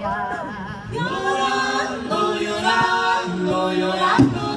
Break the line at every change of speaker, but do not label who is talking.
no Llorando, llorando, llorando.